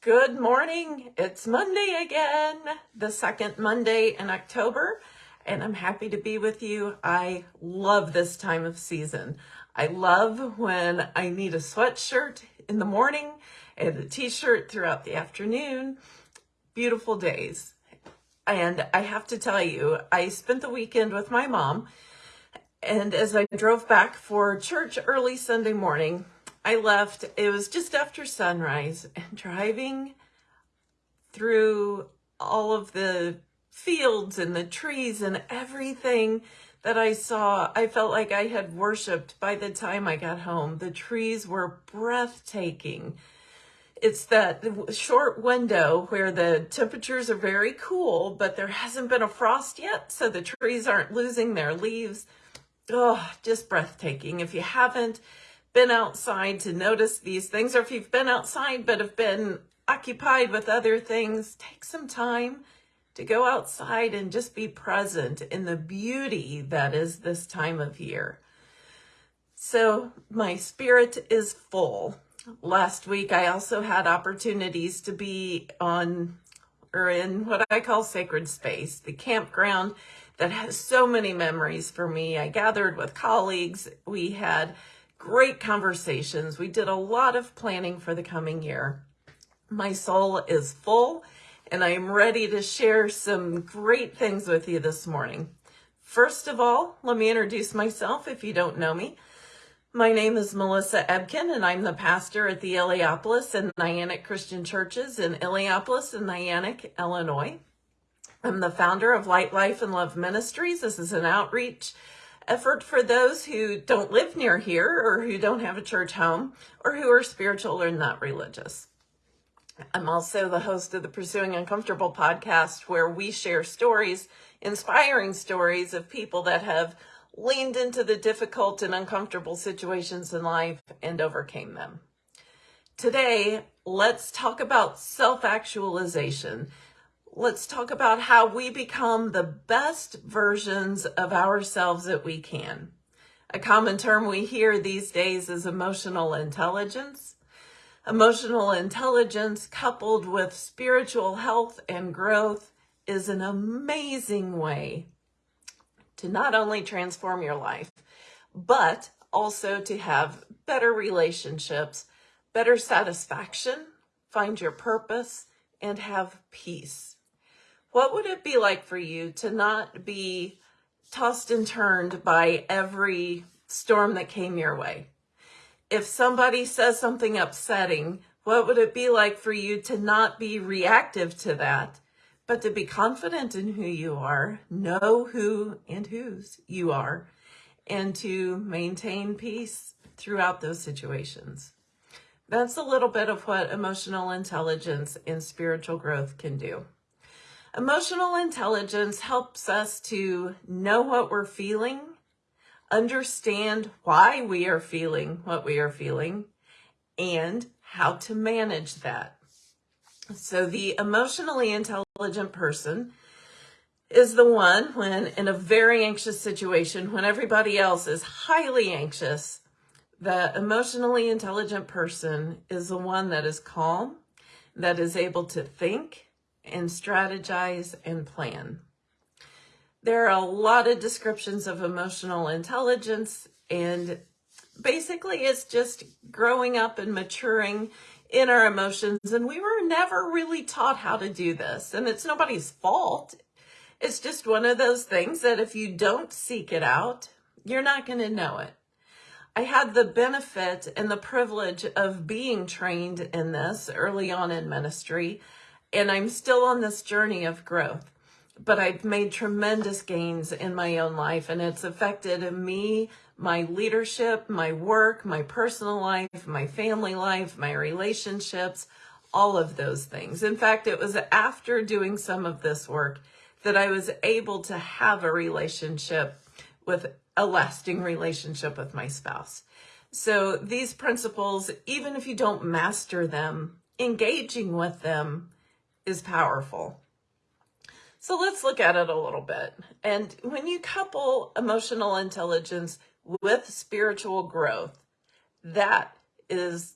Good morning. It's Monday again, the second Monday in October, and I'm happy to be with you. I love this time of season. I love when I need a sweatshirt in the morning and a t-shirt throughout the afternoon. Beautiful days. And I have to tell you, I spent the weekend with my mom, and as I drove back for church early Sunday morning, I left, it was just after sunrise, and driving through all of the fields and the trees and everything that I saw, I felt like I had worshiped by the time I got home. The trees were breathtaking. It's that short window where the temperatures are very cool, but there hasn't been a frost yet, so the trees aren't losing their leaves. Oh, just breathtaking. If you haven't, been outside to notice these things, or if you've been outside but have been occupied with other things, take some time to go outside and just be present in the beauty that is this time of year. So my spirit is full. Last week, I also had opportunities to be on or in what I call sacred space, the campground that has so many memories for me. I gathered with colleagues. We had great conversations. We did a lot of planning for the coming year. My soul is full and I am ready to share some great things with you this morning. First of all, let me introduce myself if you don't know me. My name is Melissa Ebken, and I'm the pastor at the Illiopolis and Niantic Christian Churches in Illiopolis and Niantic, Illinois. I'm the founder of Light Life and Love Ministries. This is an outreach effort for those who don't live near here or who don't have a church home or who are spiritual or not religious. I'm also the host of the Pursuing Uncomfortable podcast, where we share stories, inspiring stories of people that have leaned into the difficult and uncomfortable situations in life and overcame them. Today, let's talk about self-actualization let's talk about how we become the best versions of ourselves that we can. A common term we hear these days is emotional intelligence. Emotional intelligence coupled with spiritual health and growth is an amazing way to not only transform your life, but also to have better relationships, better satisfaction, find your purpose, and have peace. What would it be like for you to not be tossed and turned by every storm that came your way? If somebody says something upsetting, what would it be like for you to not be reactive to that, but to be confident in who you are, know who and whose you are, and to maintain peace throughout those situations? That's a little bit of what emotional intelligence and spiritual growth can do. Emotional intelligence helps us to know what we're feeling, understand why we are feeling what we are feeling, and how to manage that. So the emotionally intelligent person is the one when in a very anxious situation, when everybody else is highly anxious, the emotionally intelligent person is the one that is calm, that is able to think, and strategize and plan. There are a lot of descriptions of emotional intelligence and basically it's just growing up and maturing in our emotions and we were never really taught how to do this and it's nobody's fault. It's just one of those things that if you don't seek it out, you're not going to know it. I had the benefit and the privilege of being trained in this early on in ministry and I'm still on this journey of growth. But I've made tremendous gains in my own life and it's affected me, my leadership, my work, my personal life, my family life, my relationships, all of those things. In fact, it was after doing some of this work that I was able to have a relationship with a lasting relationship with my spouse. So these principles, even if you don't master them, engaging with them is powerful. So let's look at it a little bit. And when you couple emotional intelligence with spiritual growth, that is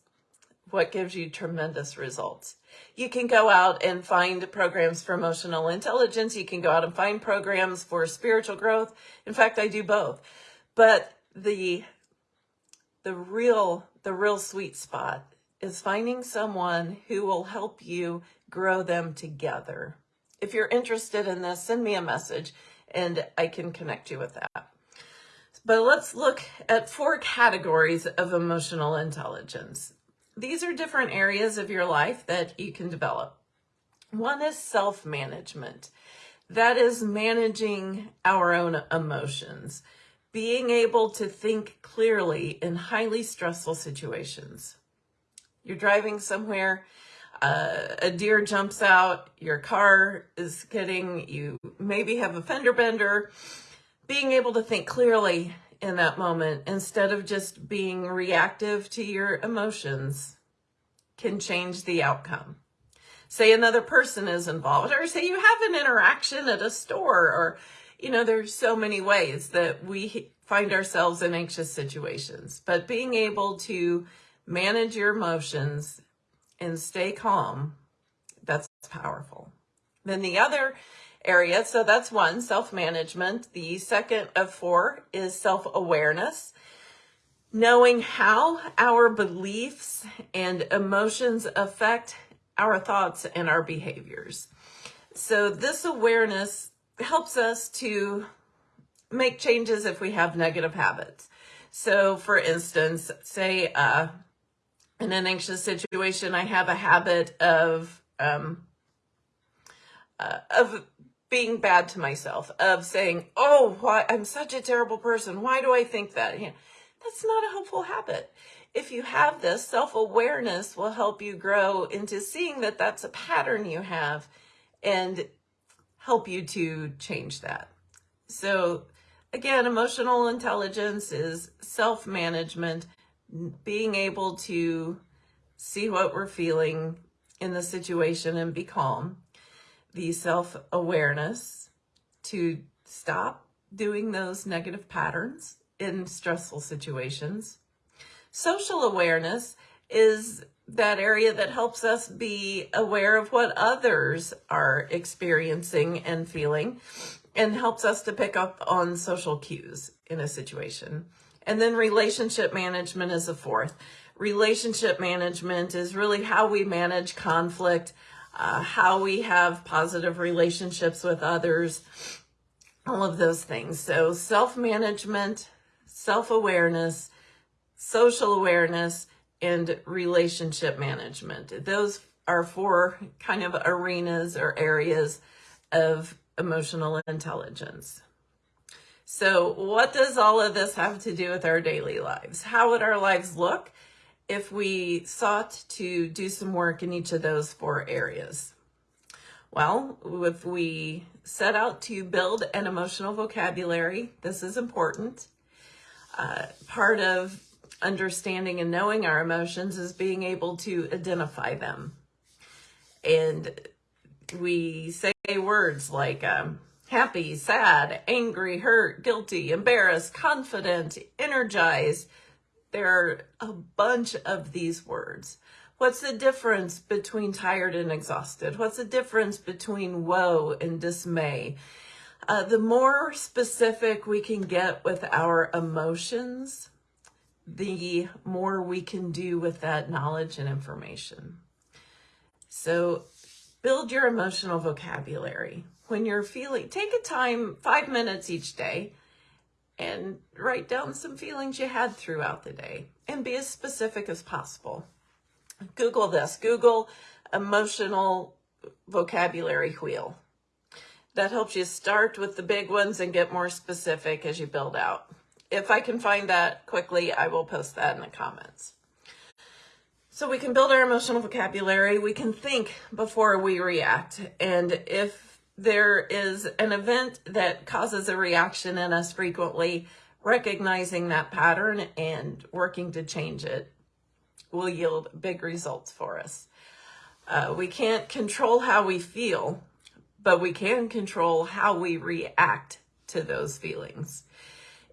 what gives you tremendous results. You can go out and find programs for emotional intelligence. You can go out and find programs for spiritual growth. In fact, I do both. But the the real the real sweet spot is finding someone who will help you grow them together. If you're interested in this, send me a message and I can connect you with that. But let's look at four categories of emotional intelligence. These are different areas of your life that you can develop. One is self-management. That is managing our own emotions, being able to think clearly in highly stressful situations. You're driving somewhere, uh, a deer jumps out, your car is getting, you maybe have a fender bender, being able to think clearly in that moment instead of just being reactive to your emotions can change the outcome. Say another person is involved or say you have an interaction at a store or, you know, there's so many ways that we find ourselves in anxious situations, but being able to manage your emotions and stay calm, that's powerful. Then the other area. So that's one, self-management. The second of four is self-awareness. Knowing how our beliefs and emotions affect our thoughts and our behaviors. So this awareness helps us to make changes if we have negative habits. So for instance, say uh, in an anxious situation, I have a habit of um, uh, of being bad to myself, of saying, oh, why I'm such a terrible person. Why do I think that? You know, that's not a helpful habit. If you have this, self-awareness will help you grow into seeing that that's a pattern you have and help you to change that. So again, emotional intelligence is self-management, being able to see what we're feeling in the situation and be calm the self-awareness to stop doing those negative patterns in stressful situations. Social awareness is that area that helps us be aware of what others are experiencing and feeling and helps us to pick up on social cues in a situation. And then relationship management is a fourth. Relationship management is really how we manage conflict, uh, how we have positive relationships with others, all of those things. So self-management, self-awareness, social awareness, and relationship management. Those are four kind of arenas or areas of emotional intelligence. So what does all of this have to do with our daily lives? How would our lives look if we sought to do some work in each of those four areas? Well, if we set out to build an emotional vocabulary, this is important. Uh, part of understanding and knowing our emotions is being able to identify them. And we say words like um, happy, sad, angry, hurt, guilty, embarrassed, confident, energized, there are a bunch of these words. What's the difference between tired and exhausted? What's the difference between woe and dismay? Uh, the more specific we can get with our emotions, the more we can do with that knowledge and information. So build your emotional vocabulary. When you're feeling, take a time, five minutes each day, and write down some feelings you had throughout the day and be as specific as possible. Google this, Google emotional vocabulary wheel. That helps you start with the big ones and get more specific as you build out. If I can find that quickly, I will post that in the comments. So we can build our emotional vocabulary. We can think before we react. And if there is an event that causes a reaction in us frequently, recognizing that pattern and working to change it will yield big results for us. Uh, we can't control how we feel, but we can control how we react to those feelings.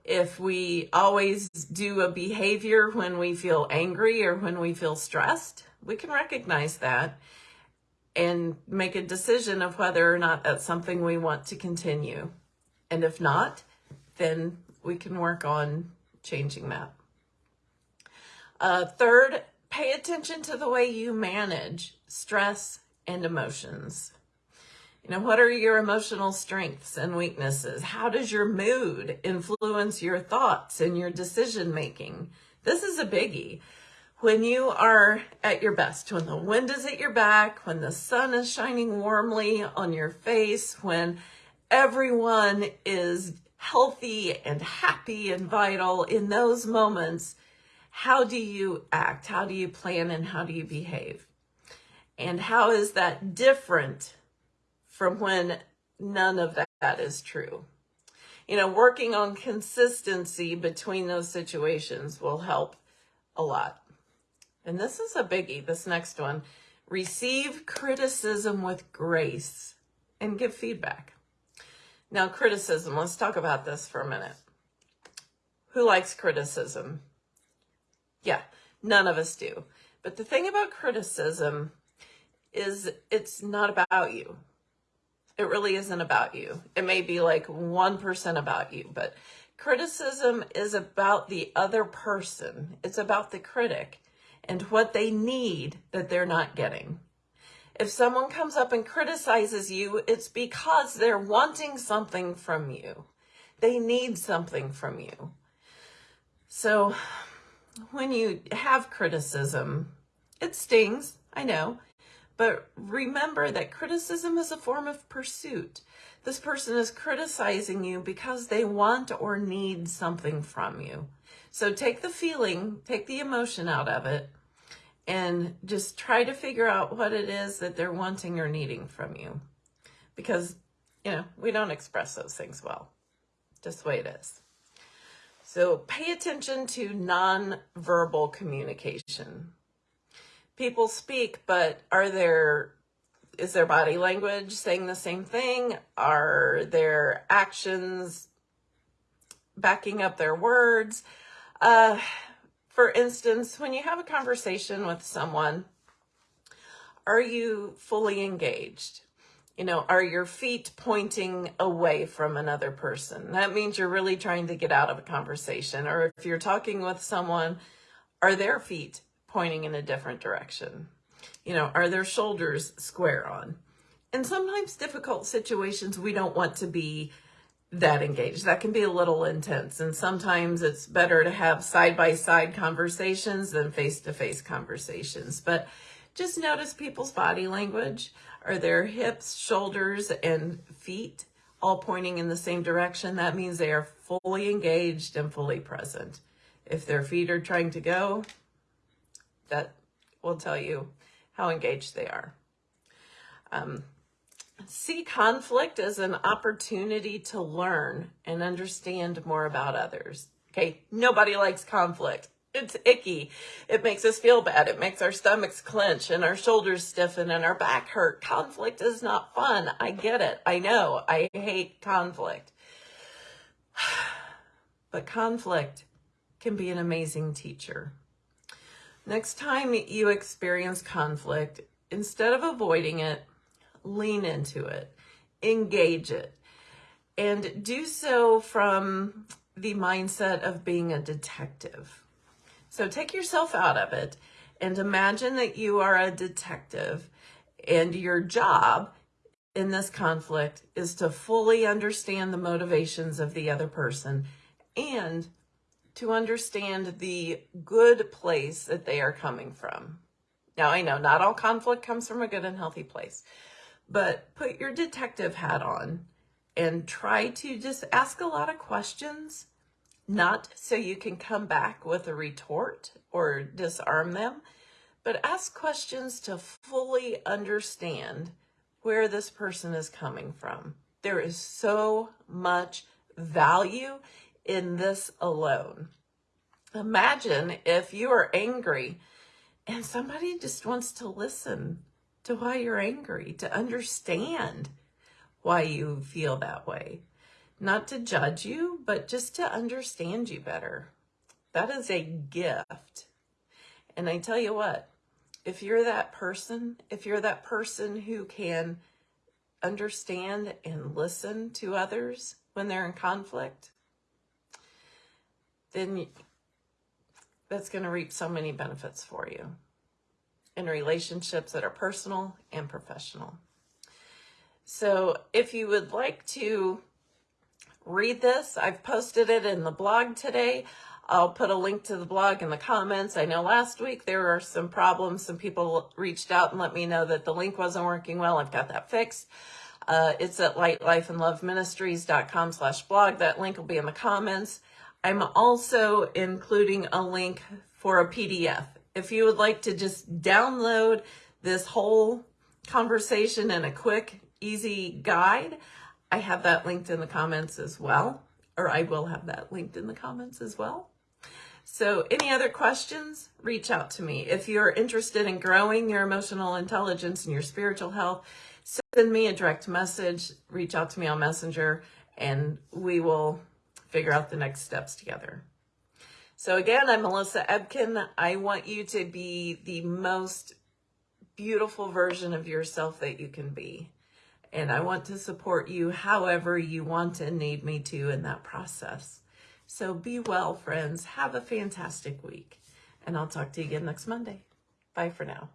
If we always do a behavior when we feel angry or when we feel stressed, We can recognize that and make a decision of whether or not that's something we want to continue. And if not, then we can work on changing that. Uh, third, pay attention to the way you manage stress and emotions. You know, what are your emotional strengths and weaknesses? How does your mood influence your thoughts and your decision making? This is a biggie. When you are at your best, when the wind is at your back, when the sun is shining warmly on your face, when everyone is healthy and happy and vital in those moments, how do you act? How do you plan and how do you behave? And how is that different from when none of that is true? You know, working on consistency between those situations will help a lot. And this is a biggie, this next one. Receive criticism with grace and give feedback. Now, criticism, let's talk about this for a minute. Who likes criticism? Yeah, none of us do. But the thing about criticism is it's not about you. It really isn't about you. It may be like 1% about you, but criticism is about the other person. It's about the critic and what they need that they're not getting. If someone comes up and criticizes you, it's because they're wanting something from you. They need something from you. So when you have criticism, it stings, I know, but remember that criticism is a form of pursuit. This person is criticizing you because they want or need something from you. So take the feeling, take the emotion out of it, and just try to figure out what it is that they're wanting or needing from you. Because, you know, we don't express those things well. Just the way it is. So pay attention to nonverbal communication. People speak, but are there is their body language saying the same thing? Are their actions backing up their words? Uh, for instance, when you have a conversation with someone, are you fully engaged? You know, are your feet pointing away from another person? That means you're really trying to get out of a conversation. Or if you're talking with someone, are their feet pointing in a different direction? You know, are their shoulders square on? In sometimes difficult situations, we don't want to be that engaged. That can be a little intense. And sometimes it's better to have side by side conversations than face to face conversations. But just notice people's body language. Are their hips, shoulders, and feet all pointing in the same direction? That means they are fully engaged and fully present. If their feet are trying to go, that will tell you how engaged they are. Um, see conflict as an opportunity to learn and understand more about others. Okay, nobody likes conflict. It's icky. It makes us feel bad. It makes our stomachs clench and our shoulders stiffen and our back hurt. Conflict is not fun. I get it. I know. I hate conflict. But conflict can be an amazing teacher. Next time you experience conflict, instead of avoiding it, lean into it, engage it, and do so from the mindset of being a detective. So take yourself out of it and imagine that you are a detective and your job in this conflict is to fully understand the motivations of the other person and to understand the good place that they are coming from. Now, I know not all conflict comes from a good and healthy place, but put your detective hat on and try to just ask a lot of questions, not so you can come back with a retort or disarm them, but ask questions to fully understand where this person is coming from. There is so much value in this alone. Imagine if you are angry and somebody just wants to listen to why you're angry, to understand why you feel that way. Not to judge you, but just to understand you better. That is a gift. And I tell you what, if you're that person, if you're that person who can understand and listen to others when they're in conflict, then that's going to reap so many benefits for you in relationships that are personal and professional. So if you would like to read this, I've posted it in the blog today. I'll put a link to the blog in the comments. I know last week there were some problems. Some people reached out and let me know that the link wasn't working well. I've got that fixed. Uh, it's at lightlifeandloveministries.com slash blog. That link will be in the comments. I'm also including a link for a PDF. If you would like to just download this whole conversation in a quick, easy guide, I have that linked in the comments as well, or I will have that linked in the comments as well. So, any other questions? Reach out to me. If you're interested in growing your emotional intelligence and your spiritual health, send me a direct message, reach out to me on Messenger, and we will figure out the next steps together. So, again, I'm Melissa Ebken. I want you to be the most beautiful version of yourself that you can be. And I want to support you however you want and need me to in that process. So be well, friends. Have a fantastic week. And I'll talk to you again next Monday. Bye for now.